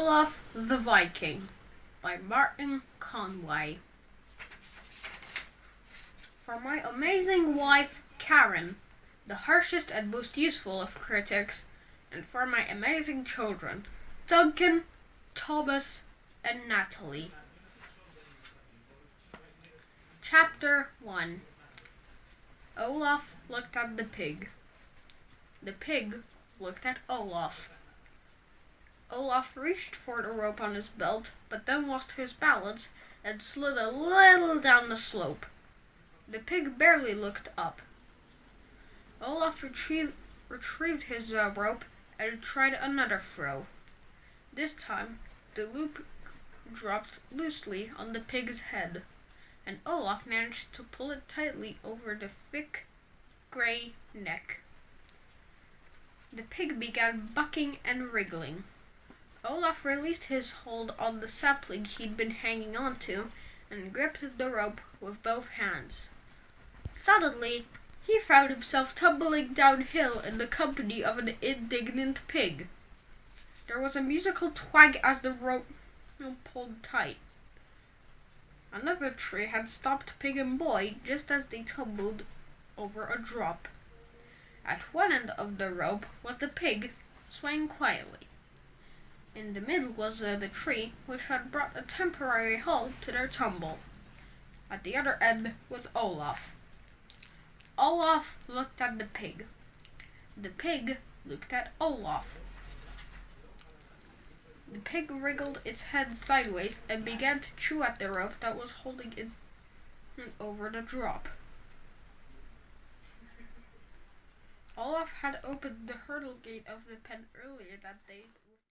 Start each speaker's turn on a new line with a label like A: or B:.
A: Olaf the Viking by Martin Conway. For my amazing wife, Karen, the harshest and most useful of critics, and for my amazing children, Duncan, Thomas, and Natalie. Chapter 1 Olaf looked at the pig. The pig looked at Olaf. Olaf reached for the rope on his belt, but then lost his balance and slid a little down the slope. The pig barely looked up. Olaf retrieved, retrieved his uh, rope and tried another throw. This time, the loop dropped loosely on the pig's head, and Olaf managed to pull it tightly over the thick, gray neck. The pig began bucking and wriggling. Olaf released his hold on the sapling he'd been hanging onto and gripped the rope with both hands. Suddenly, he found himself tumbling downhill in the company of an indignant pig. There was a musical twang as the rope pulled tight. Another tree had stopped Pig and Boy just as they tumbled over a drop. At one end of the rope was the pig, swaying quietly. In the middle was uh, the tree, which had brought a temporary halt to their tumble. At the other end was Olaf. Olaf looked at the pig. The pig looked at Olaf. The pig wriggled its head sideways and began to chew at the rope that was holding it over the drop. Olaf had opened the hurdle gate of the pen earlier that day